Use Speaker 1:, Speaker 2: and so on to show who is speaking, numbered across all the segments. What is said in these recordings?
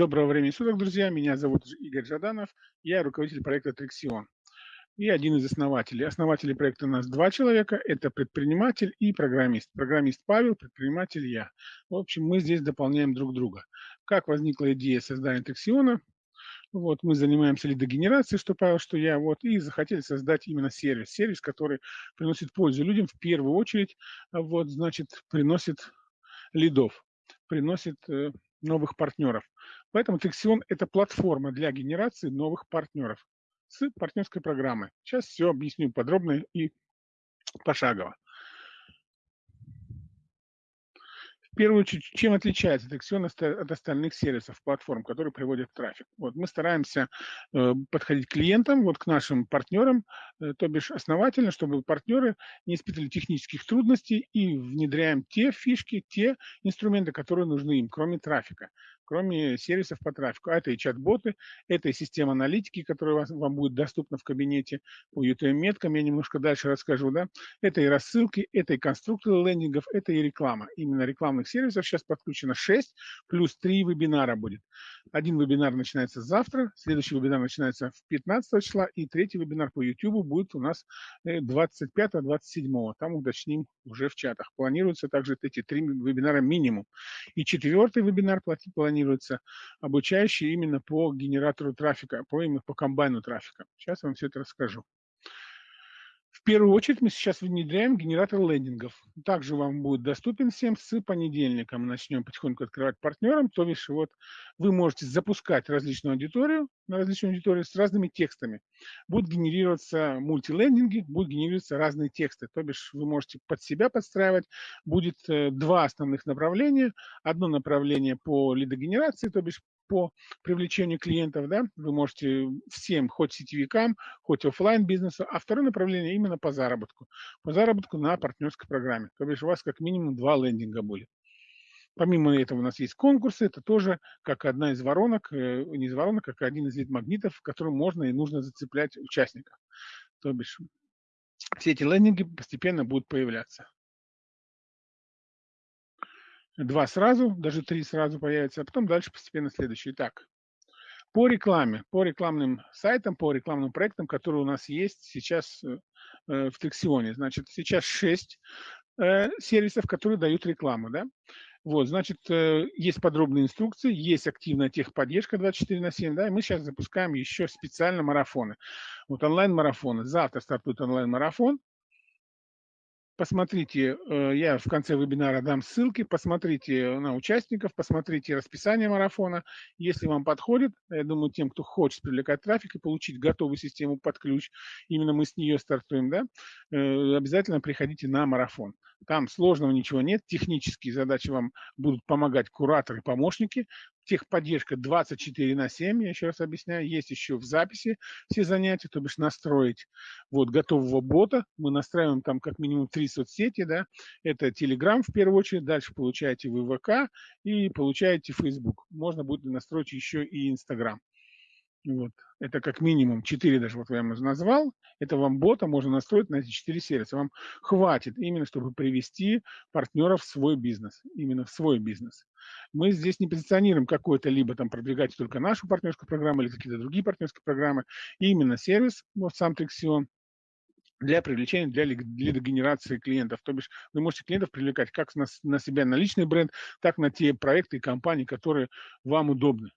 Speaker 1: Доброго времени суток, друзья. Меня зовут Игорь Жаданов. Я руководитель проекта Трексион и один из основателей. Основателей проекта у нас два человека. Это предприниматель и программист. Программист Павел, предприниматель я. В общем, мы здесь дополняем друг друга. Как возникла идея создания Трексиона? Вот, мы занимаемся лидогенерацией, что Павел, что я, вот, и захотели создать именно сервис. Сервис, который приносит пользу людям в первую очередь, вот, значит, приносит лидов, приносит э, новых партнеров. Поэтому Texion – это платформа для генерации новых партнеров с партнерской программой. Сейчас все объясню подробно и пошагово. В первую очередь, чем отличается Texion от остальных сервисов, платформ, которые приводят трафик? Вот мы стараемся э, подходить к клиентам, вот к нашим партнерам, э, то бишь основательно, чтобы партнеры не испытывали технических трудностей и внедряем те фишки, те инструменты, которые нужны им, кроме трафика кроме сервисов по трафику. А это и чат-боты, это и система аналитики, которая вас, вам будет доступна в кабинете по UTM-меткам, я немножко дальше расскажу, да. Это и рассылки, это и конструкторы лендингов, это и реклама. Именно рекламных сервисов сейчас подключено 6, плюс 3 вебинара будет. Один вебинар начинается завтра, следующий вебинар начинается в 15 числа, и третий вебинар по YouTube будет у нас 25-27. Э, Там уточним уже в чатах. Планируется также эти три вебинара минимум. И четвертый вебинар планируется обучающий именно по генератору трафика, по, именно по комбайну трафика. Сейчас вам все это расскажу. В первую очередь мы сейчас внедряем генератор лендингов. Также вам будет доступен всем с понедельника. Мы начнем потихоньку открывать партнерам. То бишь вот вы можете запускать различную аудиторию на различную аудиторию с разными текстами. Будут генерироваться мультилендинги, будут генерироваться разные тексты. То бишь вы можете под себя подстраивать. Будет э, два основных направления. Одно направление по лидогенерации, то бишь по привлечению клиентов, да, вы можете всем, хоть сетевикам, хоть офлайн бизнесу, а второе направление именно по заработку. По заработку на партнерской программе. То есть у вас как минимум два лендинга будет. Помимо этого у нас есть конкурсы, это тоже как одна из воронок, э, не из воронок, как один из лид-магнитов, в котором можно и нужно зацеплять участников. То бишь все эти лендинги постепенно будут появляться два сразу, даже три сразу появятся, а потом дальше постепенно следующие. Так, по рекламе, по рекламным сайтам, по рекламным проектам, которые у нас есть сейчас э, э в Трексионе. Значит, сейчас шесть э, сервисов, которые дают рекламу, да. Вот, значит, есть подробные инструкции, есть активная техподдержка 24 на 7, да, и мы сейчас запускаем еще специально марафоны. Вот онлайн-марафоны. Завтра стартует онлайн-марафон, посмотрите, э, я в конце вебинара дам ссылки, посмотрите на участников, посмотрите расписание марафона. Если вам подходит, я думаю, тем, кто хочет привлекать трафик и получить готовую систему под ключ, именно мы с нее стартуем, да, э, обязательно приходите на марафон. Там сложного ничего нет, технические задачи вам будут помогать кураторы, помощники, техподдержка 24 на 7, я еще раз объясняю, есть еще в записи все занятия, то бишь настроить вот готового бота, мы настраиваем там как минимум три соцсети, да, это Telegram в первую очередь, дальше получаете вы ВК и получаете Facebook, можно будет настроить еще и Instagram. Вот. Это как минимум 4 даже, вот я вам назвал. Это вам бота можно настроить на эти 4 сервиса. Вам хватит именно, чтобы привести партнеров в свой бизнес. Именно в свой бизнес. Мы здесь не позиционируем какой-то либо там продвигать только нашу партнерскую программу или какие-то другие партнерские программы. именно сервис, вот сам Texion, для привлечения, для лидогенерации клиентов. То бишь вы можете клиентов привлекать как на, на себя, на личный бренд, так на те проекты и компании, которые вам удобны.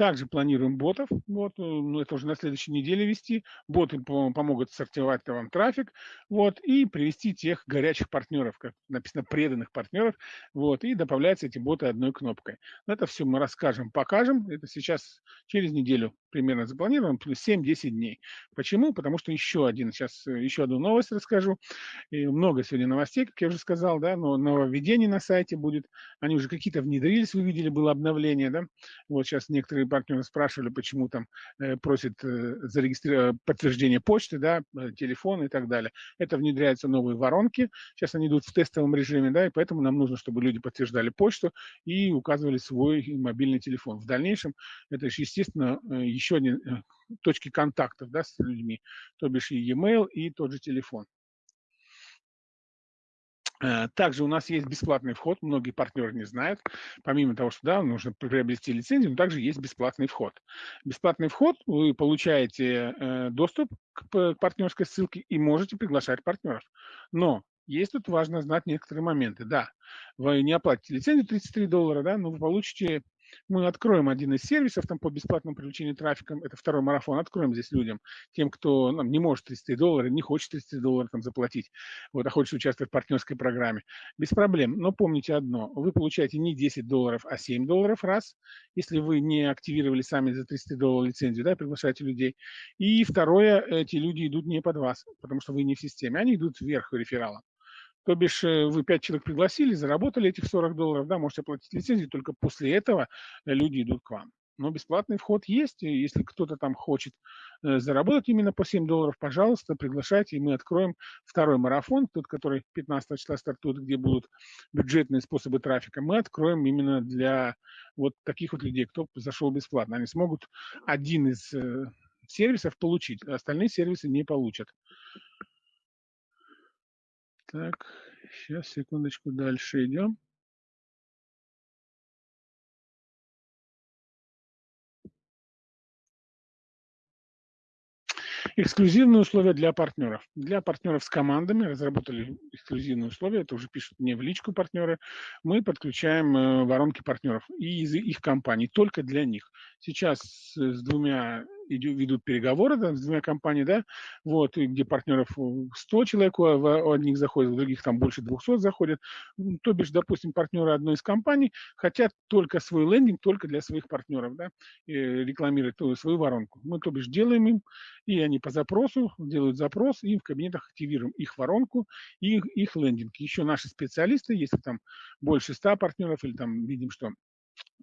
Speaker 1: Также планируем ботов, вот, э, ну, это уже на следующей неделе вести. Боты помогут сортировать вам трафик, вот, и привести тех горячих партнеров, как написано, преданных партнеров, вот, и добавляются эти боты одной кнопкой. Но это все мы расскажем, покажем. Это сейчас через неделю примерно запланировано, плюс 7-10 дней. Почему? Потому что еще один, сейчас э, еще одну новость расскажу. И много сегодня новостей, как я уже сказал, да, но нововведение на сайте будет. Они уже какие-то внедрились, вы видели, было обновление, да. Вот сейчас некоторые партнеры спрашивали, почему там э, просят э, зарегистрировать подтверждение почты, да, э, телефон и так далее. Это внедряются новые воронки. Сейчас они идут в тестовом режиме, да, и поэтому нам нужно, чтобы люди подтверждали почту и указывали свой мобильный телефон. В дальнейшем это же, естественно, э, еще один э, точки контактов, да, с людьми, то бишь и e-mail, и тот же телефон. Э, также у нас есть бесплатный вход, многие партнеры не знают. Помимо того, что да, нужно приобрести лицензию, но также есть бесплатный вход. Бесплатный вход, вы получаете э, доступ к партнерской ссылке и можете приглашать партнеров. Но есть тут важно знать некоторые моменты. Да, вы не оплатите лицензию 33 доллара, да, но вы получите мы откроем один из сервисов там по бесплатному привлечению трафика, это второй марафон, откроем здесь людям, тем, кто ну, не может 33 доллара, не хочет 33 доллара там заплатить, вот, а хочет участвовать в партнерской программе. Без проблем, но помните одно, вы получаете не 10 долларов, а 7 долларов раз, если вы не активировали сами за 33 доллара лицензию, да, приглашаете людей. И второе, эти люди идут не под вас, потому что вы не в системе, они идут вверх рефералом. То бишь э, вы 5 человек пригласили, заработали этих 40 долларов, да, можете оплатить лицензию, только после этого э, люди идут к вам. Но бесплатный вход есть, и если кто-то там хочет э, заработать именно по 7 долларов, пожалуйста, приглашайте, и мы откроем второй марафон, тот, который 15 числа стартует, где будут бюджетные способы трафика, мы откроем именно для вот таких вот людей, кто зашел бесплатно. Они смогут один из сервисов получить, а остальные сервисы не получат. Так, сейчас, секундочку, дальше идем. Эксклюзивные условия для партнеров. Для партнеров с командами разработали эксклюзивные условия, это уже пишут мне в личку партнеры. Мы подключаем э, воронки партнеров и из их компаний, только для них. Сейчас с двумя ведут переговоры да, с двумя компаниями, да, вот, где партнеров 100 человек, у, одних заходит, у других там больше 200 заходят. То бишь, допустим, партнеры одной из компаний хотят только свой лендинг, только для своих партнеров, да, рекламировать свою воронку. Мы, то бишь, делаем им, и они по запросу делают запрос, и в кабинетах активируем их воронку и их, их лендинг. Еще наши специалисты, если там больше 100 партнеров, или там видим, что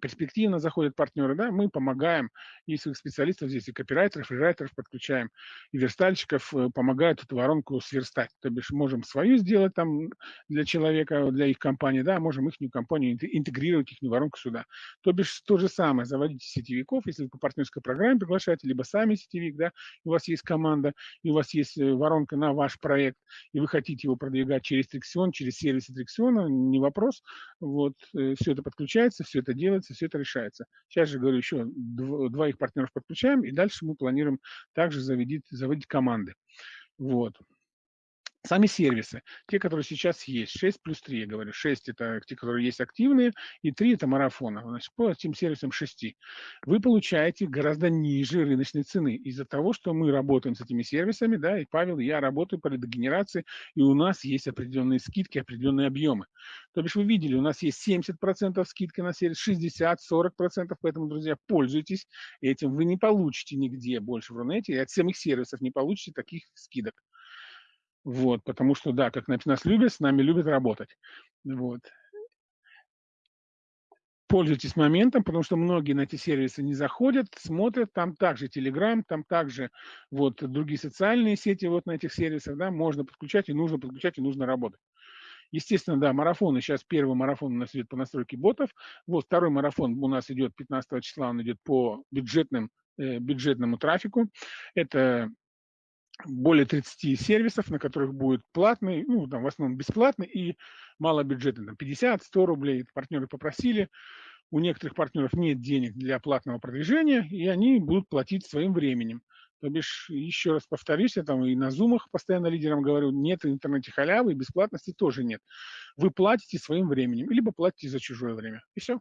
Speaker 1: перспективно заходят партнеры, да, мы помогаем и своих специалистов здесь, и копирайтеров, и райтеров подключаем, и верстальщиков э, помогают эту воронку сверстать. То бишь можем свою сделать там для человека, для их компании, да, можем их компанию интегрировать, их воронку сюда. То бишь то же самое, заводите сетевиков, если вы по партнерской программе приглашаете, либо сами сетевик, да, у вас есть команда, и у вас есть э, воронка на ваш проект, и вы хотите его продвигать через Триксион, через сервисы Триксиона, не вопрос, вот, э, все это подключается, все это делается, делается, все это решается. Сейчас же, говорю, еще двоих партнеров подключаем, и дальше мы планируем также заводить, заводить команды. Вот. Сами сервисы, те, которые сейчас есть, 6 плюс 3, я говорю, 6 это те, которые есть активные, и 3 это марафоны. Значит, по этим сервисам 6 вы получаете гораздо ниже рыночной цены из-за того, что мы работаем с этими сервисами, да, и Павел, я работаю по лидогенерации, и у нас есть определенные скидки, определенные объемы. То бишь вы видели, у нас есть 70% скидки на сервис, 60, 40%, поэтому, друзья, пользуйтесь этим. Вы не получите нигде больше в Рунете, и от самих сервисов не получите таких скидок. Вот, потому что, да, как нас любят, с нами любят работать. Вот. Пользуйтесь моментом, потому что многие на эти сервисы не заходят, смотрят, там также Telegram, там также вот другие социальные сети вот на этих сервисах, да, можно подключать и нужно подключать и нужно работать. Естественно, да, марафоны, сейчас первый марафон у нас идет по настройке ботов, вот второй марафон у нас идет 15 числа, он идет по бюджетным, э, бюджетному трафику. Это более 30 сервисов, на которых будет платный, ну, там в основном бесплатный и малобюджетный, там 50-100 рублей. Партнеры попросили, у некоторых партнеров нет денег для платного продвижения, и они будут платить своим временем. То бишь, еще раз повторюсь, я там и на зумах постоянно лидерам говорю, нет в интернете халявы, и бесплатности тоже нет. Вы платите своим временем, либо платите за чужое время. И все.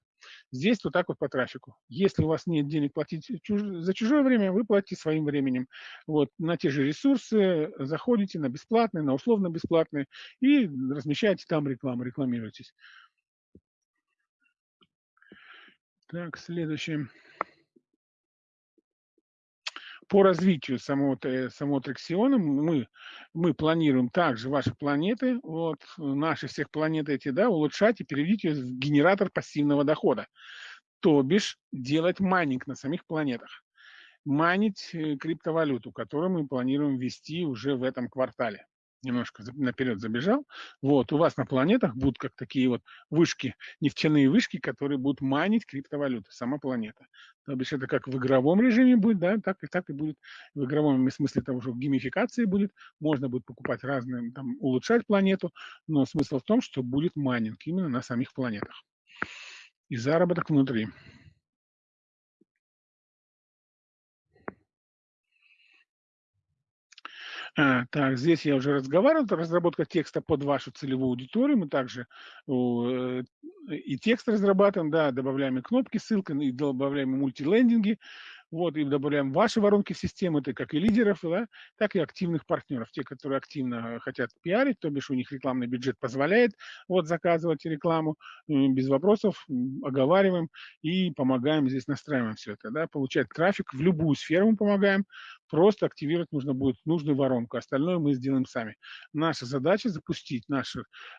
Speaker 1: Здесь вот так вот по трафику. Если у вас нет денег платить чуж... за чужое время, вы платите своим временем. Вот на те же ресурсы заходите на бесплатные, на условно бесплатные и размещаете там рекламу, рекламируйтесь. Так, следующее по развитию самого, самого Трексиона мы, мы планируем также ваши планеты, вот, наши всех планет эти, да, улучшать и переводить ее в генератор пассивного дохода. То бишь делать майнинг на самих планетах. Майнить э, криптовалюту, которую мы планируем ввести уже в этом квартале. Немножко наперед забежал. Вот, у вас на планетах будут как такие вот вышки, нефтяные вышки, которые будут манить криптовалюты, сама планета. То бишь это как в игровом режиме будет, да, так и так и будет в игровом смысле того, что геймификации будет, можно будет покупать разные, там, улучшать планету, но смысл в том, что будет майнинг именно на самих планетах. И заработок внутри. Так, здесь я уже разговаривал, это разработка текста под вашу целевую аудиторию. Мы также э, и текст разрабатываем, да, добавляем и кнопки, ссылки, и добавляем и мультилендинги. Вот, и добавляем ваши воронки в систему, это как и лидеров, да, так и активных партнеров, те, которые активно хотят пиарить, то бишь у них рекламный бюджет позволяет вот заказывать рекламу, без вопросов оговариваем и помогаем здесь, настраиваем все это, да, получать трафик в любую сферу мы помогаем, просто активировать нужно будет нужную воронку, остальное мы сделаем сами. Наша задача запустить наш,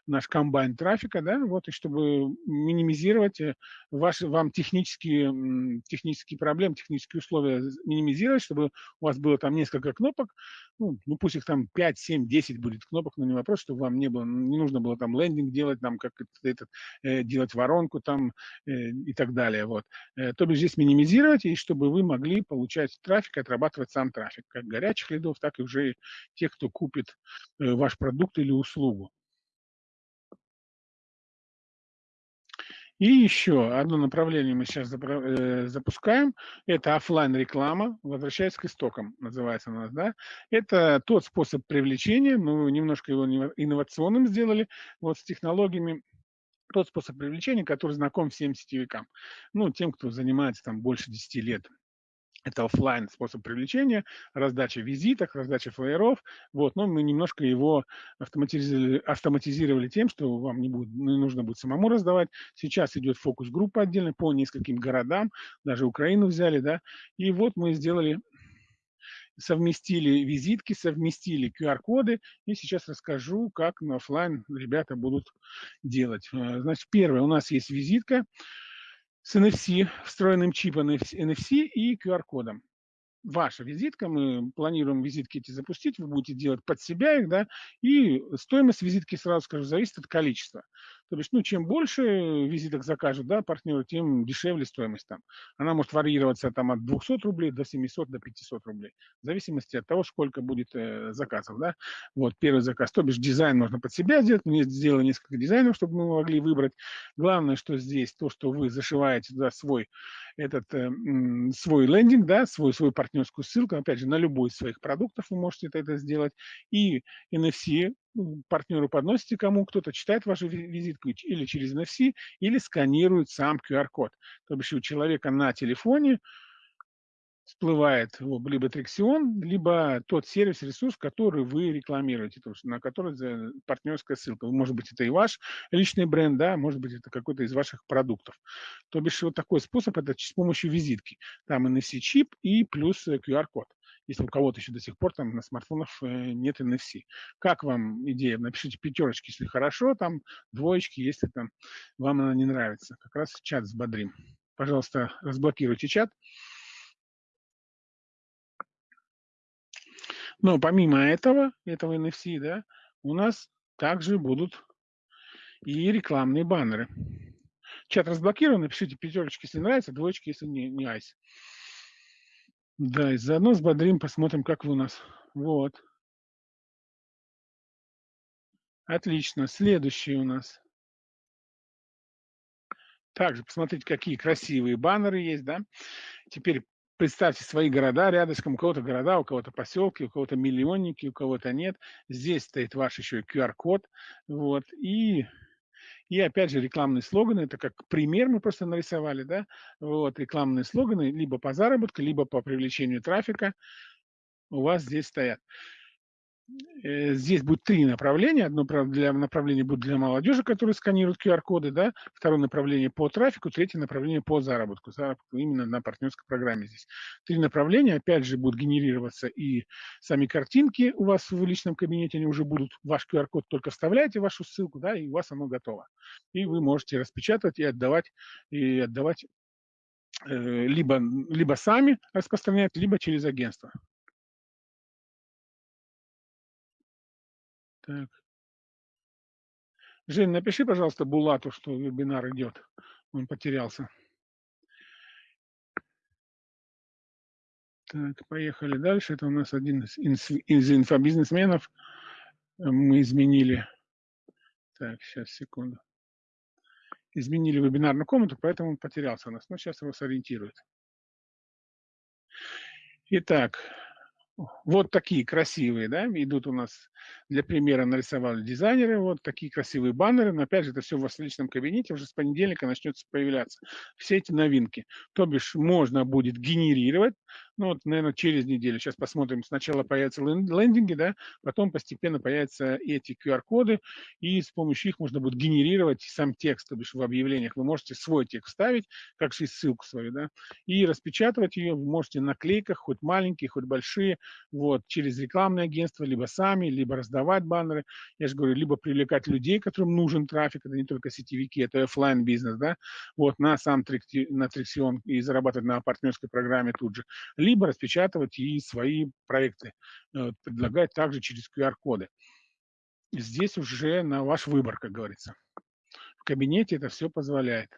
Speaker 1: наш комбайн трафика, да, вот, и чтобы минимизировать э, ваши, вам технические, технические проблемы, технические условия минимизировать, чтобы у вас было там несколько кнопок, ну, ну пусть их там 5, 7, 10 будет кнопок, но не вопрос, чтобы вам не было, не нужно было там лендинг делать, там как это, э, делать воронку там э, и так далее, вот. Э, то бишь здесь минимизировать, и чтобы вы могли получать трафик, отрабатывать сам трафик, как горячих лидов, так и уже тех, кто купит э, ваш продукт или услугу. И еще одно направление мы сейчас э, запускаем. Это офлайн реклама возвращаясь к истокам, называется у нас, да. Это тот способ привлечения, мы немножко его инновационным сделали, вот с технологиями, тот способ привлечения, который знаком всем сетевикам. Ну, тем, кто занимается там больше 10 лет это офлайн способ привлечения, раздача визиток, раздача флееров. Вот, но мы немножко его автоматизировали, автоматизировали тем, что вам не, будет, не нужно будет самому раздавать. Сейчас идет фокус-группа отдельно по нескольким городам, даже Украину взяли, да. И вот мы сделали совместили визитки, совместили QR-коды, и сейчас расскажу, как на офлайн ребята будут делать. Э, значит, первое, у нас есть визитка, с NFC, встроенным чипом NFC и QR-кодом ваша визитка, мы планируем визитки эти запустить, вы будете делать под себя их, да, и стоимость визитки, сразу скажу, зависит от количества. То есть, ну, чем больше визиток закажут, да, партнеры, тем дешевле стоимость там. Она может варьироваться там от 200 рублей до 700, до 500 рублей, в зависимости от того, сколько будет э, заказов, да. Вот, первый заказ, то бишь дизайн можно под себя сделать, мы сделали несколько дизайнов, чтобы мы могли выбрать. Главное, что здесь то, что вы зашиваете туда свой, этот, э, свой лендинг, да, свой, партнер партнерскую ссылку, опять же, на любой из своих продуктов вы можете это сделать. И NFC ну, партнеру подносите кому, кто-то читает вашу визитку или через NFC, или сканирует сам QR-код. То бишь у человека на телефоне всплывает либо Трексион, либо тот сервис, ресурс, который вы рекламируете, то есть на который партнерская ссылка. Может быть, это и ваш личный бренд, да, может быть, это какой-то из ваших продуктов. То бишь вот такой способ, это с помощью визитки. Там NFC-чип и плюс QR-код если у кого-то еще до сих пор там на смартфонах э, нет NFC. Как вам идея? Напишите пятерочки, если хорошо, там двоечки, если там вам она не нравится. Как раз чат взбодрим. Пожалуйста, разблокируйте чат. Но помимо этого, этого NFC, да, у нас также будут и рекламные баннеры. Чат разблокирован, напишите пятерочки, если нравится, двоечки, если не, не айс. Да, и заодно взбодрим, посмотрим, как вы у нас. Вот. Отлично. Следующий у нас. Также посмотрите, какие красивые баннеры есть, да. Теперь представьте свои города рядышком, у кого-то города, у кого-то поселки, у кого-то миллионники, у кого-то нет. Здесь стоит ваш еще QR-код. Вот. И, и опять же рекламные слоганы, это как пример мы просто нарисовали, да, вот, рекламные слоганы либо по заработку, либо по привлечению трафика у вас здесь стоят. Э, здесь будет три направления. Одно для направление будет для молодежи, которые сканируют QR-коды, да, второе направление по трафику, третье направление по заработку, заработку именно на партнерской программе здесь. Три направления, опять же, будут генерироваться и сами картинки у вас в личном кабинете, они уже будут, ваш QR-код только вставляете вашу ссылку, да, и у вас оно готово. И вы можете распечатать и отдавать, и отдавать э, либо, либо сами распространять, либо через агентство. Так. Жень, напиши, пожалуйста, Булату, что вебинар идет. Он потерялся. Так, поехали дальше. Это у нас один из, из инфобизнесменов. Мы изменили. Так, сейчас, секунду. Изменили вебинарную комнату, поэтому он потерялся у нас. Но сейчас его сориентирует. Итак, вот такие красивые, да, идут у нас для примера нарисовали дизайнеры, вот такие красивые баннеры, но опять же это все в вас личном кабинете, уже с понедельника начнется появляться все эти новинки. То бишь можно будет генерировать, ну вот, наверное, через неделю, сейчас посмотрим, сначала появятся лендинги, да, потом постепенно появятся эти QR-коды, и с помощью их можно будет генерировать сам текст, то бишь в объявлениях вы можете свой текст ставить, как же ссылку свою, да, и распечатывать ее вы можете на клейках, хоть маленькие, хоть большие, вот, через рекламное агентство, либо сами, либо раздавать баннеры. Я же говорю, либо привлекать людей, которым нужен трафик, это не только сетевики, это офлайн бизнес, да, вот, на сам на Триксион и зарабатывать на партнерской программе тут же, либо распечатывать и свои проекты э, предлагать также через QR-коды. Здесь уже на ваш выбор, как говорится. В кабинете это все позволяет.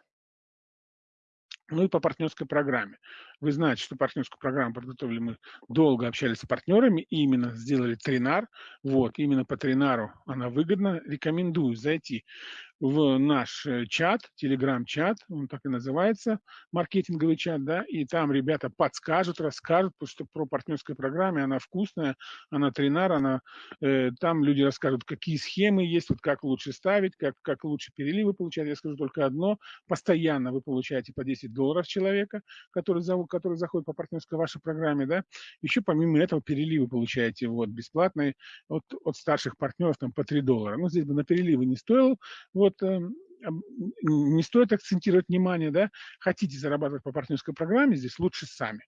Speaker 1: Ну и по партнерской программе. Вы знаете, что партнерскую программу подготовили мы, долго общались с партнерами, и именно сделали тринар. Вот, именно по тринару она выгодна. Рекомендую зайти в наш э, чат, телеграм-чат, он так и называется, маркетинговый чат, да, и там ребята подскажут, расскажут, потому что про партнерскую программу, она вкусная, она тренар, она, э, там люди расскажут, какие схемы есть, вот как лучше ставить, как, как лучше переливы получать. Я скажу только одно, постоянно вы получаете по 10 долларов человека, который, зовут, который заходит по партнерской вашей программе, да, еще помимо этого переливы получаете вот бесплатные от, от старших партнеров там по 3 доллара. Ну, здесь бы на переливы не стоило, вот, эм, не стоит акцентировать внимание, да, хотите зарабатывать по партнерской программе, здесь лучше сами.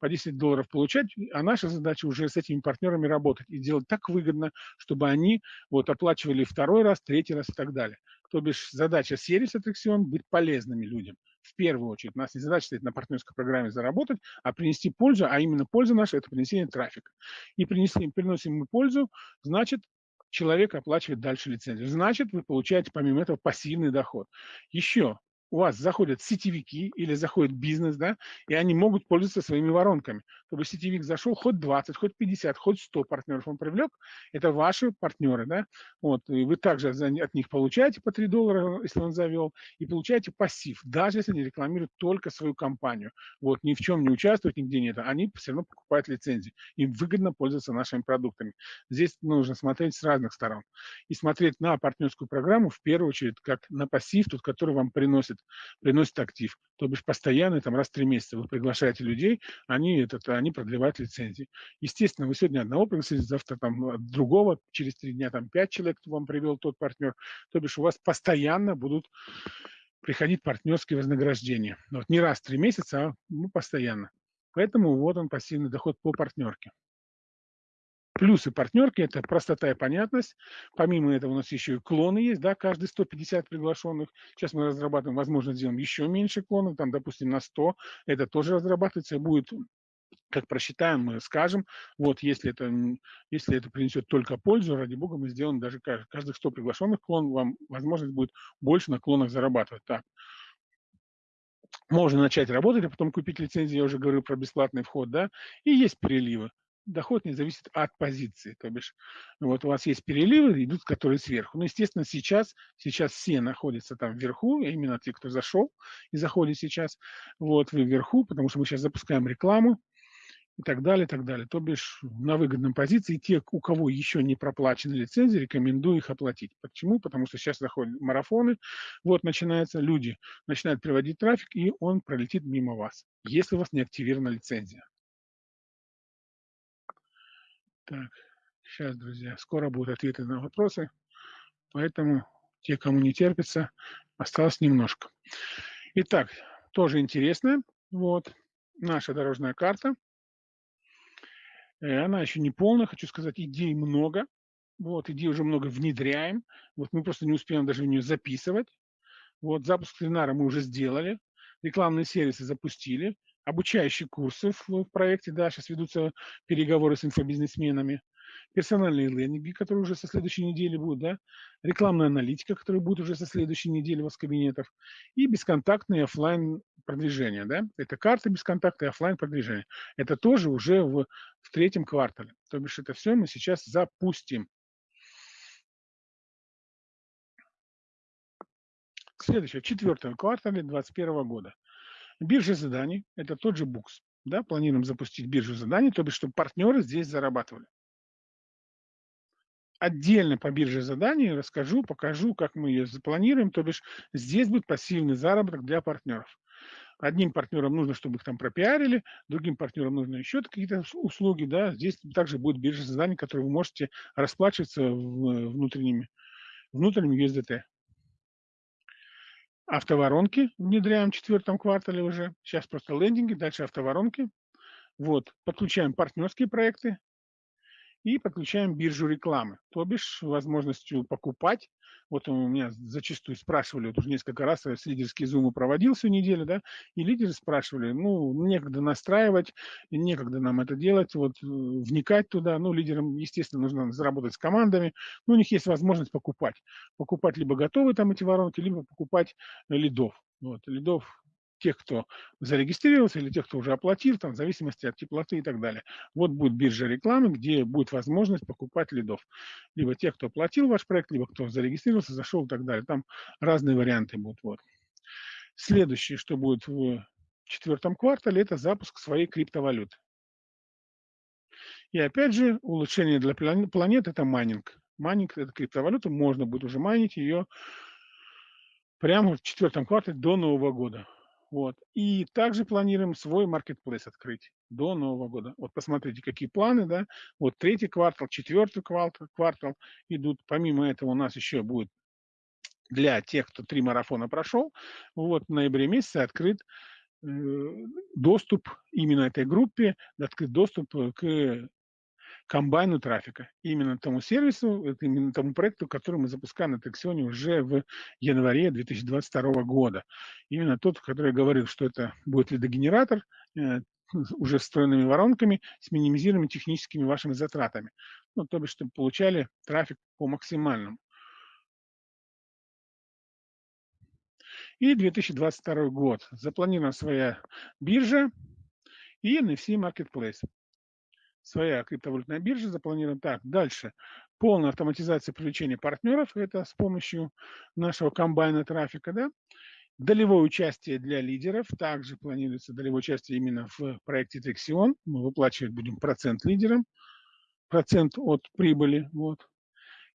Speaker 1: По 10 долларов получать, а наша задача уже с этими партнерами работать и делать так выгодно, чтобы они вот оплачивали второй раз, третий раз и так далее. То бишь задача сервиса Attraction быть полезными людям. В первую очередь. У нас не задача стоит на партнерской программе заработать, а принести пользу, а именно польза наша – это принесение трафика. И принесли, приносим мы пользу, значит, человек оплачивает дальше лицензию. Значит, вы получаете помимо этого пассивный доход. Еще у вас заходят сетевики или заходит бизнес, да, и они могут пользоваться своими воронками. То есть сетевик зашел, хоть 20, хоть 50, хоть 100 партнеров он привлек, это ваши партнеры, да, вот, и вы также от них получаете по 3 доллара, если он завел, и получаете пассив, даже если они рекламируют только свою компанию, вот, ни в чем не участвуют, нигде нет, они все равно покупают лицензии, им выгодно пользоваться нашими продуктами. Здесь нужно смотреть с разных сторон и смотреть на партнерскую программу в первую очередь как на пассив, тот, который вам приносит приносит актив. То бишь постоянно, там раз в три месяца вы приглашаете людей, они, этот, они продлевают лицензии. Естественно, вы сегодня одного пригласили, завтра там другого, через три дня там пять человек вам привел тот партнер. То бишь у вас постоянно будут приходить партнерские вознаграждения. Вот не раз в три месяца, а ну, постоянно. Поэтому вот он пассивный доход по партнерке. Плюсы партнерки – это простота и понятность. Помимо этого у нас еще и клоны есть, да, каждый 150 приглашенных. Сейчас мы разрабатываем, возможно, сделаем еще меньше клонов, там, допустим, на 100. Это тоже разрабатывается, будет как просчитаем, мы скажем, вот если это, если это принесет только пользу, ради бога, мы сделаем даже каждых 100 приглашенных клон, вам возможность будет больше на клонах зарабатывать. Так. Можно начать работать, а потом купить лицензию, я уже говорил про бесплатный вход, да, и есть переливы доход не зависит от позиции. То бишь, вот у вас есть переливы, идут, которые сверху. Ну, естественно, сейчас, сейчас все находятся там вверху, именно те, кто зашел и заходит сейчас, вот вы вверху, потому что мы сейчас запускаем рекламу и так далее, и так далее. То бишь, на выгодном позиции те, у кого еще не проплачены лицензии, рекомендую их оплатить. Почему? Потому что сейчас заходят марафоны, вот начинаются, люди начинают приводить трафик, и он пролетит мимо вас, если у вас не активирована лицензия. Так, сейчас, друзья, скоро будут ответы на вопросы, поэтому те, кому не терпится, осталось немножко. Итак, тоже интересно, вот, наша дорожная карта. Э, она еще не полная, хочу сказать, идей много. Вот, идей уже много внедряем. Вот мы просто не успеем даже в нее записывать. Вот, запуск вебинара мы уже сделали. Рекламные сервисы запустили обучающие курсы в, проекте, да, сейчас ведутся переговоры с инфобизнесменами. персональные лендинги, которые уже со следующей недели будут, да, рекламная аналитика, которая будет уже со следующей недели у вас кабинетов, и бесконтактные офлайн продвижение, да, это карты бесконтактные, офлайн продвижение. Это тоже уже в, в третьем квартале. То бишь это все мы сейчас запустим. Следующее, в четвертом квартале 2021 года. Биржа заданий, это тот же букс. Да, планируем запустить биржу заданий, то бишь, чтобы партнеры здесь зарабатывали. Отдельно по бирже заданий расскажу, покажу, как мы ее запланируем, то бишь здесь будет пассивный заработок для партнеров. Одним партнерам нужно, чтобы их там пропиарили, другим партнерам нужно еще какие-то услуги, да, здесь также будет биржа заданий, которые вы можете расплачиваться внутренними, внутренним USDT. Автоворонки внедряем в четвертом квартале уже. Сейчас просто лендинги, дальше автоворонки. Вот, подключаем партнерские проекты, и подключаем биржу рекламы, то бишь возможностью покупать. Вот у меня зачастую спрашивали, вот уже несколько раз я с лидерский зум проводил всю неделю, да, и лидеры спрашивали, ну, некогда настраивать, некогда нам это делать, вот э, вникать туда, ну, лидерам, естественно, нужно заработать с командами, но у них есть возможность покупать. Покупать либо готовые там эти воронки, либо покупать лидов. Вот, лидов тех, кто зарегистрировался или тех, кто уже оплатил, там, в зависимости от теплоты и так далее. Вот будет биржа рекламы, где будет возможность покупать лидов. Либо тех, кто оплатил ваш проект, либо кто зарегистрировался, зашел и так далее. Там разные варианты будут. Вот. Следующее, что будет в четвертом квартале, это запуск своей криптовалюты. И опять же, улучшение для планет – это майнинг. Майнинг – это криптовалюта, можно будет уже майнить ее прямо в четвертом квартале до Нового года. Вот. И также планируем свой маркетплейс открыть до Нового года. Вот посмотрите, какие планы, да. Вот третий квартал, четвертый квартал, квартал идут. Помимо этого у нас еще будет для тех, кто три марафона прошел, вот в ноябре месяце открыт э, доступ именно этой группе, открыт доступ к комбайну трафика. Именно тому сервису, именно тому проекту, который мы запускаем на Тексионе уже в январе 2022 года. Именно тот, который я говорил, что это будет лидогенератор, э, уже встроенными воронками с минимизированными техническими вашими затратами. Ну, то бишь, чтобы получали трафик по максимальному. И 2022 год. Запланирована своя биржа и NFC Marketplace своя криптовалютная биржа запланирована так. Дальше. Полная автоматизация привлечения партнеров. Это с помощью нашего комбайна трафика. Да? Долевое участие для лидеров. Также планируется долевое участие именно в проекте Texion. Мы выплачивать будем процент лидерам. Процент от прибыли. Вот.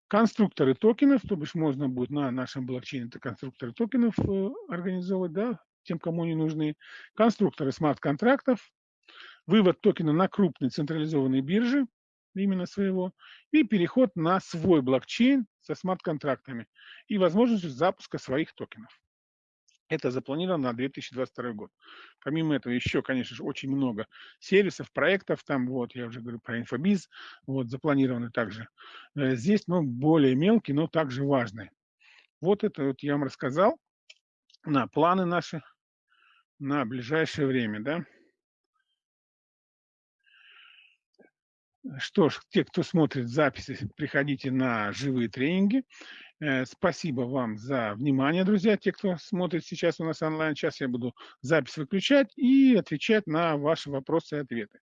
Speaker 1: Конструкторы токенов, то бишь можно будет на нашем блокчейне это конструкторы токенов э, организовывать, да, тем, кому они нужны. Конструкторы смарт-контрактов, вывод токена на крупные централизованные биржи, именно своего, и переход на свой блокчейн со смарт-контрактами и возможностью запуска своих токенов. Это запланировано на 2022 год. Помимо этого еще, конечно же, очень много сервисов, проектов, там вот, я уже говорю про инфобиз, вот, запланированы также. Э, здесь, ну, более мелкие, но также важные. Вот это вот я вам рассказал на планы наши на ближайшее время, да. Что ж, те, кто смотрит записи, приходите на живые тренинги. Э, спасибо вам за внимание, друзья, те, кто смотрит сейчас у нас онлайн. Сейчас я буду запись выключать и отвечать на ваши вопросы и ответы.